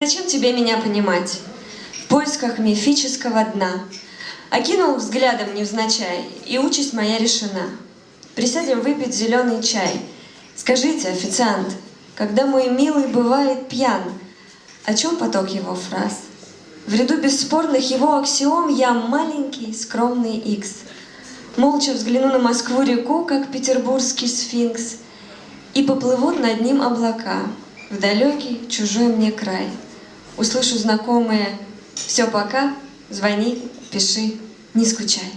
Зачем тебе меня понимать? В поисках мифического дна. Окинул взглядом невзначай, и участь моя решена. Присядем выпить зеленый чай. Скажите, официант, когда мой милый бывает пьян, о чем поток его фраз? В ряду бесспорных его аксиом я маленький, скромный икс. Молча взгляну на Москву-реку, как петербургский сфинкс, и поплывут над ним облака в далекий, чужой мне край — услышу знакомые «Все, пока, звони, пиши, не скучай».